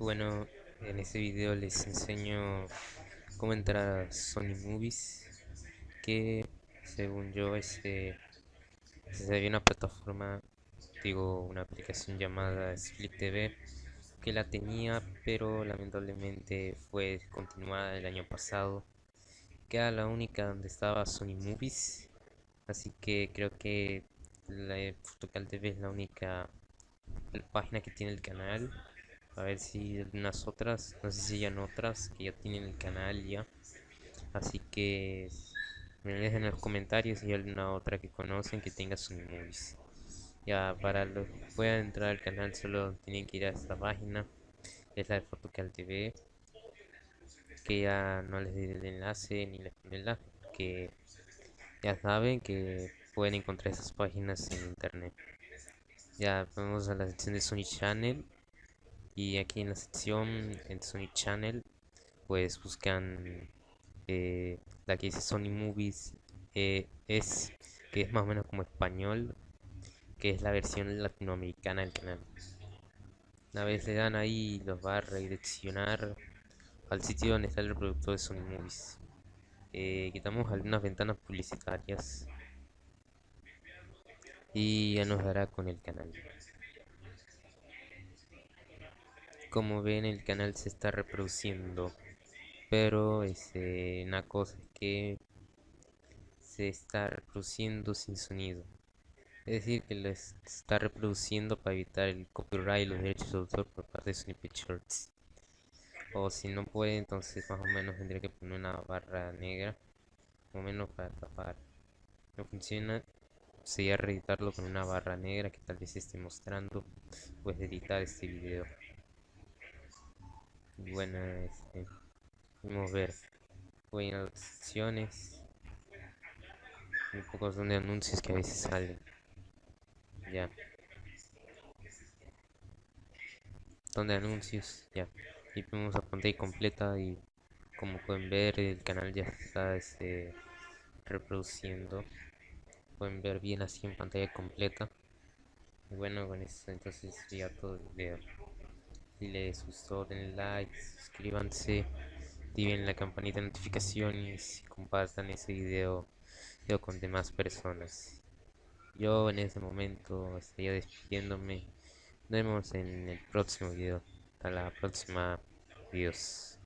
Bueno, en este video les enseño cómo entrar a Sony Movies que según yo este se había una plataforma digo una aplicación llamada Split TV que la tenía pero lamentablemente fue descontinuada el año pasado que era la única donde estaba Sony Movies. Así que creo que la Fotocal TV es la única página que tiene el canal a ver si unas otras no sé si hay otras que ya tienen el canal ya. Así que me dejen en los comentarios si hay alguna otra que conocen que tenga Sony Movies ya para los que puedan entrar al canal solo tienen que ir a esta página es la de Fotocal TV que ya no les diré el enlace ni les el enlace que ya saben que pueden encontrar esas páginas en internet. Ya vamos a la sección de Sony Channel y aquí en la sección en Sony Channel pues buscan eh, la que dice Sony Movies eh, es que es más o menos como español que es la versión latinoamericana del canal. Una vez le dan ahí los va a redireccionar al sitio donde está el reproductor de Sony Movies. Eh, quitamos algunas ventanas publicitarias y ya nos dará con el canal como ven el canal se está reproduciendo pero este, una cosa es que se está reproduciendo sin sonido. Es decir que lo está reproduciendo para evitar el copyright y los derechos de autor por parte de Sony Pictures o si no puede entonces más o menos tendría que poner una barra negra más o menos para tapar. No funciona sería reeditarlo con una barra negra que tal vez esté mostrando pues editar este video bueno este, a ver las secciones un poco son de anuncios que a veces salen. Ya. Son de anuncios ya. Y vamos a pantalla completa y como pueden ver el canal ya está este, reproduciendo. Pueden ver bien así en pantalla completa. Bueno con esto entonces ya todo el les gustó den like, suscríbanse, activen la campanita de notificaciones y compartan ese video, con demás personas. Yo en este momento estaría despidiéndome. Nos vemos en el próximo video. Hasta la próxima. Adiós.